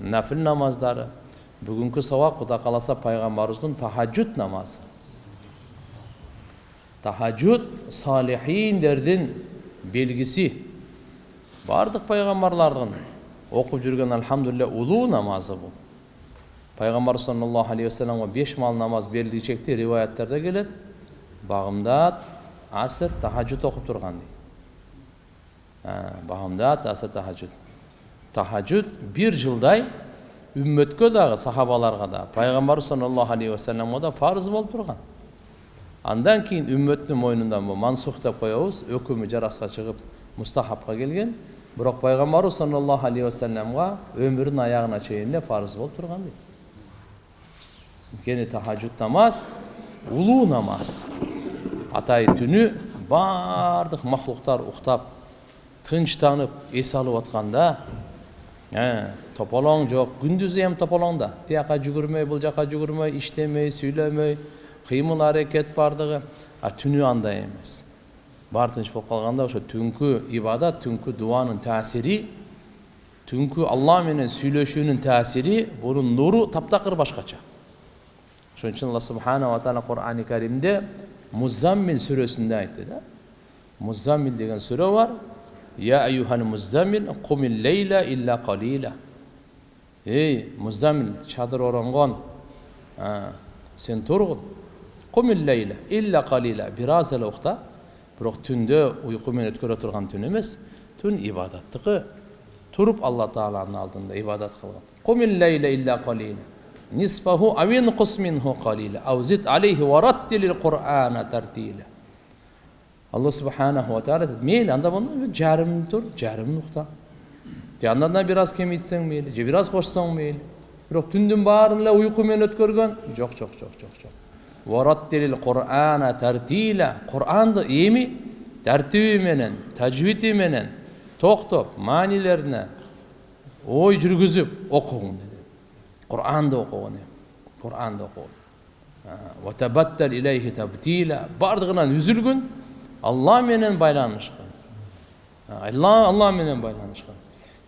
нәпіл намаздары бүгінгі сабақ құда қаласа пайғамбарымыздың тахаджуд намазы тахаджуд салихиндердің белгісі бардық пайғамбарлардың оқып жүрген альхамдулилля улуу намазы бұл пайғамбар саллаллаху алейхи уассаламға беш мал намаз берілгеншекте риwаяттарда келеді бағымдат аср тахаджуд оқып тұрған дейді бағымдат аср тахаджуд тахаджуд бір жылдай үмметке дағы сахабаларға да пайғамбар саллаллаху алейхи уассаламға да парыз болып тұрған андан кейін үмметтің мойнынан бұл мансух деп қоябыз өкімі жарасқа шығып мұстахабқа келген. Бірақ пайғамбарымыз саллаллаху алейхи уассаламға өмірінің аяғына шейін парыз болып тұрған дейді өйткені тахаджуд намаз улуу намаз. Атай түні бардық мақлұқтар ұйықтап тыныштанып ес алып жатқанда ә, тополоң жоқ күндізі hem тополоңда тияққа жүгірмей бұл жаққа жүгірмей іштемей сөйлемей қимыл әрекет бардығы а түні андай емес бар тыныш болып қалғанда ошо түнкү ибадат түнкү дуанын таасири түнкү алла менен сүйлөшүүнүн таасири бунун нуру таптакыр башкача ошон үчүн алла субханала таала курани каримде музаммил сүрөсүндө айтты да музаммил деген сүрө бар يا أيها المزمل قم الليل إلا قليلا. إي مزمل شادر ورنغون آه. سنترغن قم الليل إلا قليلا. براز الوقت بروخ تندو ويقومين اتكرة ترغن تنمس تن إبادت تقى تروب الله تعالى عن عالدن إبادت خلق قم الليل إلا قليلا. نصفه أو ينقص منه قليلا. أو زد عليه ورتل القرآن ترتيله субханаху ва таала айтады мейлі анда болса жарым тұр жарымын андан да бир аз кемейтсең мейлі же бир аз кошсоң мейлі бирок түндүн баарын эле уйку менен өткөргөн жок жок жок жок жок кур'ана тартила кур'анды эми тартиби менен тажвити менен токтоп маанилерине ой жүргүзүп окугуң деди кур'анды окугун кур'анды окугун бардыгынан үзүлгүн алла менен байланышкан алла алла менен байланышкан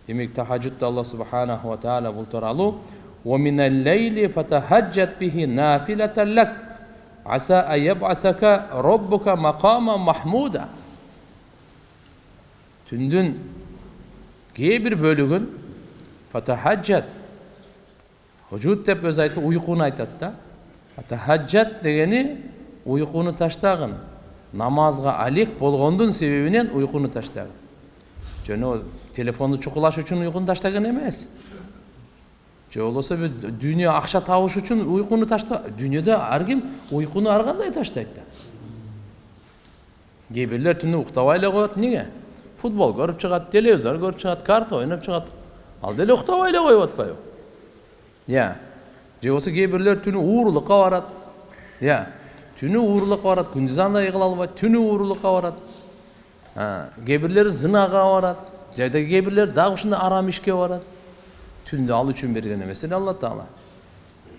демек тахаджудда алла субханаху ва таала бул тууралуу ومن الليل فتهجد به نافلة لك عسى أن يبعثك ربك مقاما محمودا түндүн кээ бир бөлүгүн фатахаджат худжуд деп өзү айтып уйкуну айтат да фатахаджат дегени уйкуну намазга алек болгондун себебинен уйкуну таштагын жөн телефонду чукулаш үчүн уйкуну таштаган эмес же болбосо дүйнө акча табыш үчүн уйкуну ташта дүйнөдө ар ким уйкуну ар кандай таштайт да кээ бирлер түнү уктабай эле коет эмнеге футбол көрүп чыгат телевизор көрүп чыгат карта ойноп чыгат ал деле уктабай эле коюп атпайбы иә. Же болбосо кээ бирлер түнү уурулукка барат иә. Түнү уурулукка барат күндүз андай кыла албайт түнү уурулукка барат кээ бирлери зынага барат жада кээ бирлери дагы ушундай арам ишке барат түндү ал үчүн берген эмес эле алла таала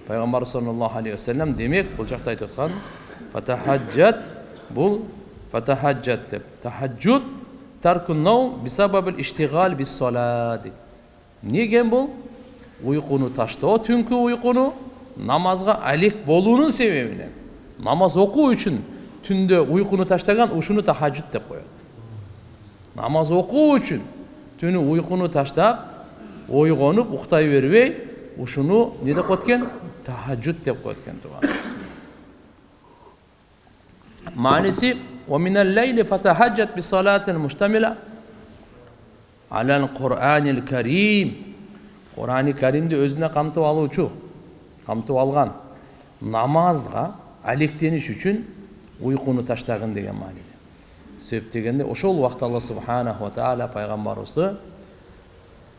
пайгамбар саллаллаху алейхи вассалам демек бул жакта айтып аткан фатахаджат бул фатахаджат деп. Тахаджуд бисабабил иштигал биссала дейт эмне экен бул уйкуну таштоо түнкү уйкуну намазга алек болуунун себебинен намаз окуу үчүн түндө уйкуну таштаган ушуну тахаджуд деп коет намаз окуу үчүн түнү уйкуну таштап ойгонуп уктай бербей ушуну эмне деп коет экен тахаджуд деп коет экен тууганыбыз мааниси ومن الليل فتهجد بصلاة مشتملة على القرآن الكريم قرآن каримди өзүнө камтып алуучу камтып алган намазга алектениш үчүн уйкуну таштагын деген мааниде себеп дегенде ошол убакта алла субханаху таала пайгамбарыбызды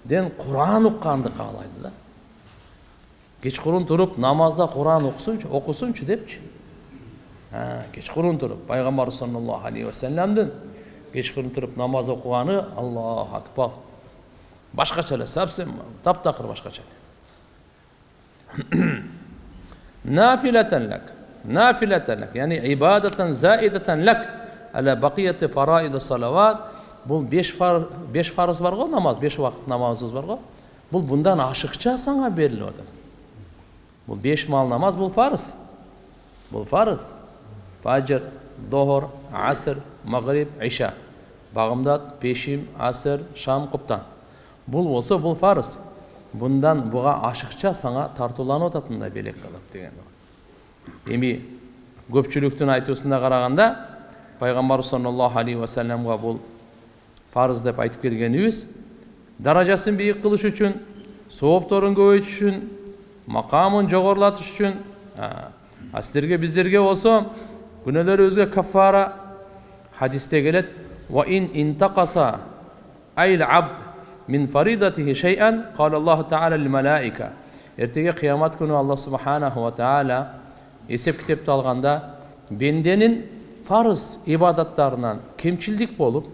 ден куран укканды каалайды да кечкурун туруп намазда куран окусунчу окусунчу депчи кечкурун туруп пайгамбарыбыз саллаллаху алейхи вассаламдын кечкурун туруп намаз окуганы аллаху акбар башкача эле совсем таптакыр башкача эле нафилатан лак яғни ибадатан заидатан лак аля бақияти фараиди салават бұл беш, фар, беш фарыз бар намаз беш уақыт намазымыз бар ғой бұл бұндан ашықша саңа беріліп отыр бұл беш мал намаз бұл парыз бұл парыз фажр дохор аср мағриб иша бағымдат пешим аср шам құптан бұл болса бұл парыз бұндан бұға ашықша саңа тартуланып жататын да белек қылып деген эми көпчүлүктүн айтуусуна караганда пайгамбар саллаллаху алейхи вассаламга бул парыз деп айтып келгенибиз даражасын бийик кылыш үчүн соопторун көбөйтүш үчүн макамын жогорулатыш үчүн а силерге биздерге болсо күнөөлөрүбүзгө каффара хадисте келет min faridatihi şey'en قال الله تعالى للملائكة ертеге қиямат күні алла субханаху ва тағала есеп кітепті алғанда бенденің фарыз ибадаттарынан кемшілдік болып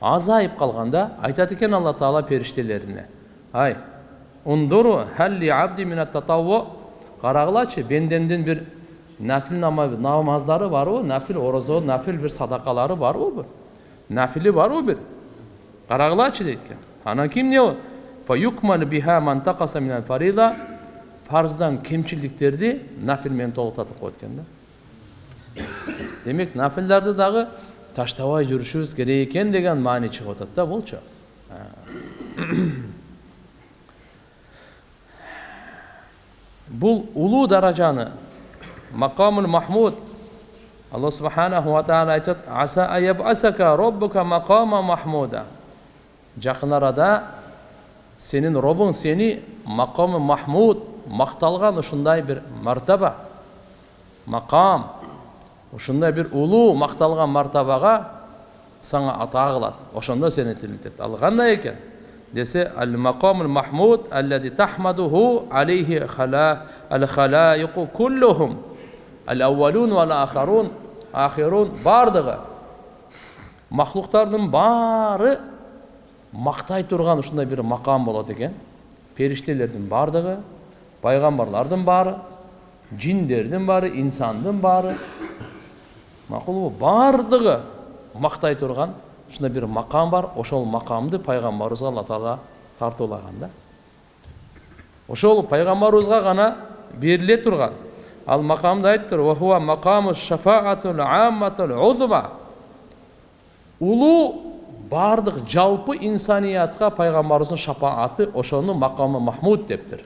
азайып қалғанда айтады екен алла тағала періштелеріне. Ай ундуру халли абди қарағылачы бендендің бір нәпіл намаздары бар ғой нәпіл ораза нәпіл бір садақалары бар ғой бір. Нәпілі бар ғой бір. Қарағылачы дейді екен. Анан ким не парыздан кемшілдіктерді нафилмен толықтатып қояды екен да демек нафилдарды дағы таштабай жүрүшүбүз керек екен деген маани чыгып атат да булчу бул улуу даражаны макамул махмуд алла субханаху ва тағала айтады аса аябасака роббука макама махмуда жақын арада сенің робың сені мақамы махмуд мақталған ушундай бір мартаба мақам ушундай бір улуу мақталған мартабаға саңа ата кылат. Ошондо сени тирилтет ал кандай экен? Десе ал мақамул махмуд аллади тахмадуху алейхи ал халаиқу куллухум ал ауалун вал ахарун ахирун бардығы махлуктардын баары мақтай тұрған ушундай бир макам болот экен. Периштелердин баардыгы пайгамбарлардын баары жиндердин баары инсандын баары макулбу баардыгы мактай турган ушундай бир макам бар ошол макамды пайгамбарыбызга алла таала тартуулаган да ошол пайгамбарыбызга гана бериле турган ал макамды айтып тур улуу бардық жалпы инсаниятқа пайғамбарымыздың шапааты ошону макамы махмуд дептир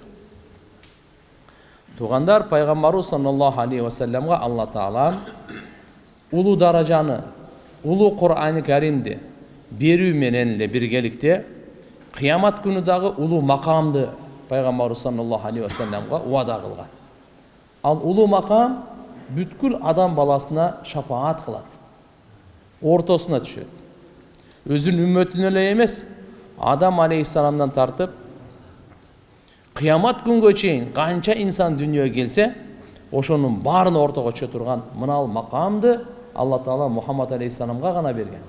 туғандар пайғамбарыбыз саллаллаху алейхи уассаламға алла тағала улуу даражаны улуу курани каримди берүү менен эле биргеликте кыямат күнү дагы улуу макамды пайгамбарыбыз саллаллаху алейхи вассаламга убада кылган ал улуу макам бүткүл адам баласына шапаат кылат ортосуна түшөт өзінің үмметіне емес адам алейхисаламдан тартып қиямат күнге чейин қанша инсан дүниеге келсе ошонун баарына ортого түшө турган мынал макамды алла таала мухаммад алейхисаламга гана берген